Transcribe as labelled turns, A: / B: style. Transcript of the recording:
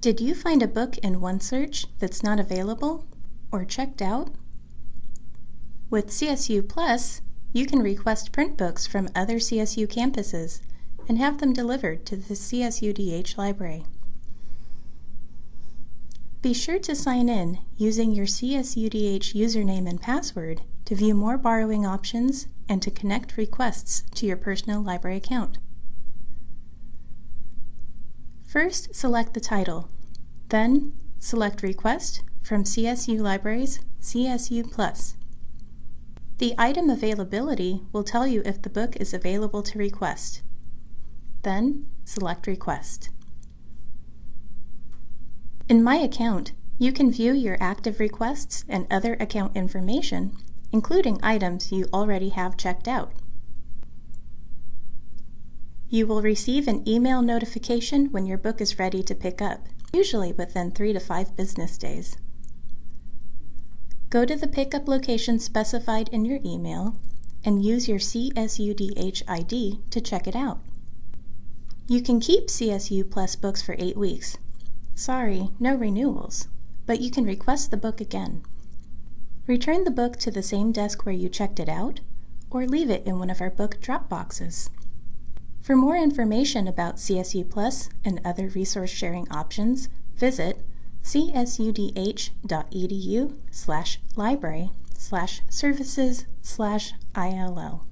A: Did you find a book in OneSearch that's not available or checked out? With CSU Plus, you can request print books from other CSU campuses and have them delivered to the CSUDH library. Be sure to sign in using your CSUDH username and password to view more borrowing options and to connect requests to your personal library account. First, select the title. Then, select Request from CSU Libraries CSU Plus. The item availability will tell you if the book is available to request. Then, select Request. In My Account, you can view your active requests and other account information, including items you already have checked out. You will receive an email notification when your book is ready to pick up, usually within three to five business days. Go to the pickup location specified in your email and use your CSUDH ID to check it out. You can keep CSU Plus books for eight weeks, Sorry, no renewals, but you can request the book again. Return the book to the same desk where you checked it out, or leave it in one of our book drop boxes. For more information about CSU Plus and other resource sharing options, visit csudh.edu slash library slash services slash ILL.